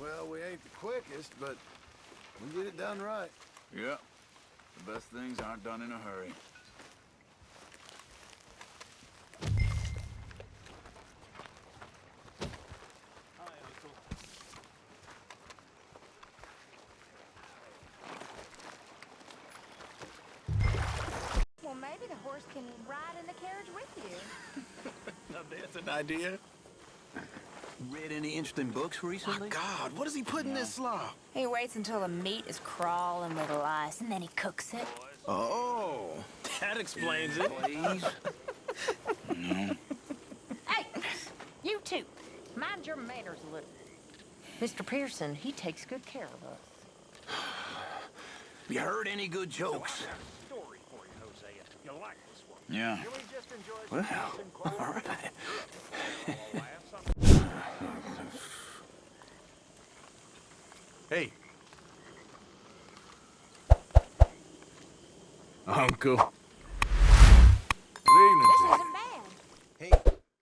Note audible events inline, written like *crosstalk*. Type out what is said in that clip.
know we ain't the quickest, but we get it done right. Yeah. The best things aren't done in a hurry. Well, maybe the horse can ride in the carriage with you. *laughs* Now that's an idea. Read any interesting books recently? My God, what does he put in this slop? He waits until the meat is crawling with lice, and then he cooks it. Oh, that explains it. Please. *laughs* Hey, you two, mind your manners a little. Mr. Pearson, he takes good care of us. *sighs* You heard any good jokes? story for you, Hosea. You'll like this one. Yeah. Julie just enjoys Well, some Nelson *laughs* Cole. all right. *laughs* Hey. Uncle.